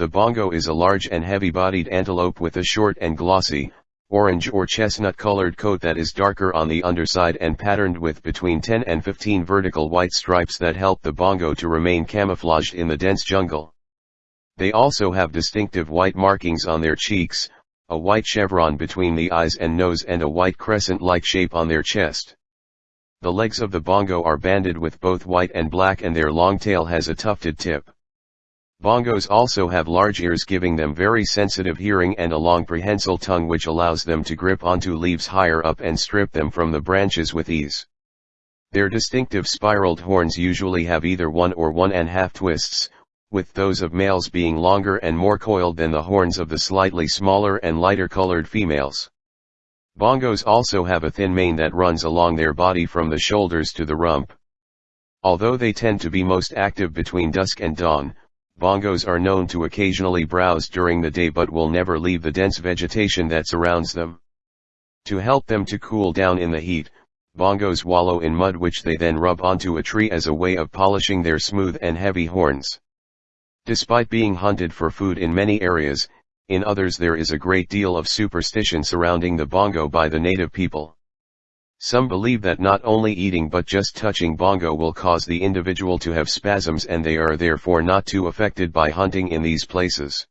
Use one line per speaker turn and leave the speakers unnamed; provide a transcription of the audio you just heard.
The bongo is a large and heavy-bodied antelope with a short and glossy, orange or chestnut-colored coat that is darker on the underside and patterned with between 10 and 15 vertical white stripes that help the bongo to remain camouflaged in the dense jungle. They also have distinctive white markings on their cheeks, a white chevron between the eyes and nose and a white crescent-like shape on their chest. The legs of the bongo are banded with both white and black and their long tail has a tufted tip. Bongos also have large ears giving them very sensitive hearing and a long prehensile tongue which allows them to grip onto leaves higher up and strip them from the branches with ease. Their distinctive spiraled horns usually have either one or one and half twists, with those of males being longer and more coiled than the horns of the slightly smaller and lighter colored females. Bongos also have a thin mane that runs along their body from the shoulders to the rump. Although they tend to be most active between dusk and dawn, bongos are known to occasionally browse during the day but will never leave the dense vegetation that surrounds them. To help them to cool down in the heat, bongos wallow in mud which they then rub onto a tree as a way of polishing their smooth and heavy horns. Despite being hunted for food in many areas, in others there is a great deal of superstition surrounding the bongo by the native people. Some believe that not only eating but just touching bongo will cause the individual to have spasms and they are therefore not too affected by hunting in these places.